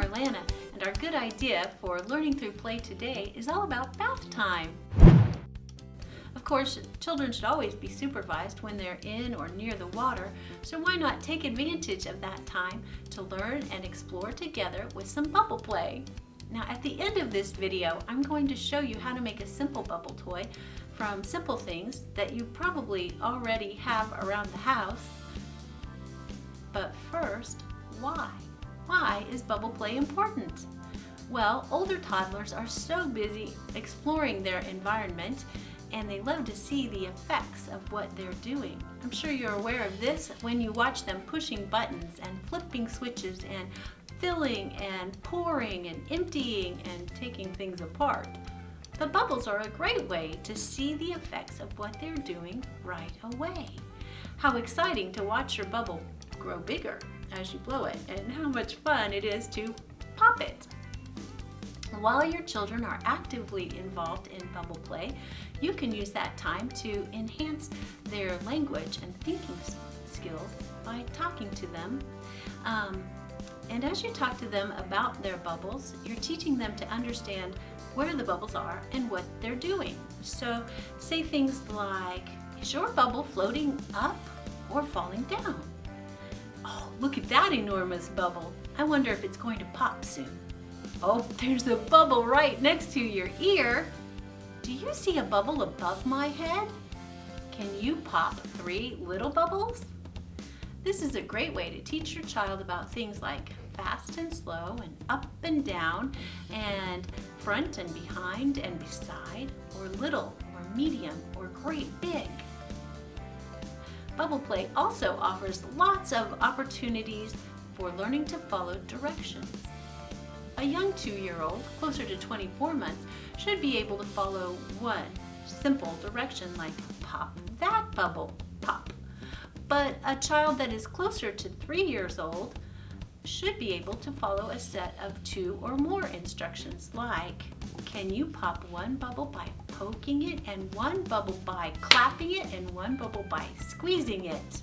Marlana, and our good idea for learning through play today is all about bath time. Of course, children should always be supervised when they're in or near the water, so why not take advantage of that time to learn and explore together with some bubble play. Now at the end of this video, I'm going to show you how to make a simple bubble toy from simple things that you probably already have around the house. But first, why? Why is bubble play important? Well, older toddlers are so busy exploring their environment and they love to see the effects of what they're doing. I'm sure you're aware of this when you watch them pushing buttons and flipping switches and filling and pouring and emptying and taking things apart. The bubbles are a great way to see the effects of what they're doing right away. How exciting to watch your bubble grow bigger as you blow it and how much fun it is to pop it. While your children are actively involved in bubble play, you can use that time to enhance their language and thinking skills by talking to them. Um, and as you talk to them about their bubbles, you're teaching them to understand where the bubbles are and what they're doing. So say things like, is your bubble floating up or falling down? Oh, look at that enormous bubble. I wonder if it's going to pop soon. Oh, there's a bubble right next to your ear. Do you see a bubble above my head? Can you pop three little bubbles? This is a great way to teach your child about things like fast and slow and up and down and front and behind and beside or little or medium or great big. Bubble Play also offers lots of opportunities for learning to follow directions. A young two-year-old, closer to 24 months, should be able to follow one simple direction like pop that bubble, pop. But a child that is closer to three years old should be able to follow a set of two or more instructions like can you pop one bubble by poking it and one bubble by clapping it and one bubble by squeezing it.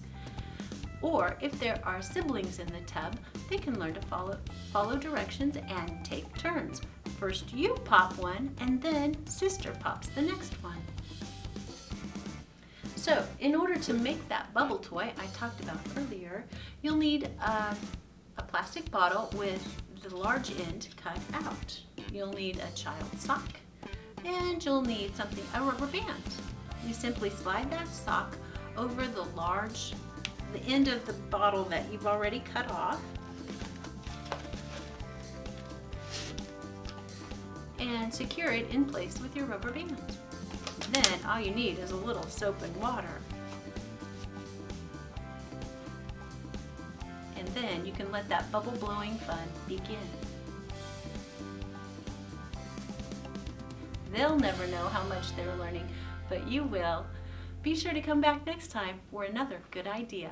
Or if there are siblings in the tub, they can learn to follow, follow directions and take turns. First you pop one and then sister pops the next one. So in order to make that bubble toy I talked about earlier, you'll need a, a plastic bottle with the large end cut out. You'll need a child's sock and you'll need something, a rubber band. You simply slide that sock over the large the end of the bottle that you've already cut off. And secure it in place with your rubber band. Then all you need is a little soap and water. And then you can let that bubble blowing fun begin. They'll never know how much they're learning, but you will. Be sure to come back next time for another good idea.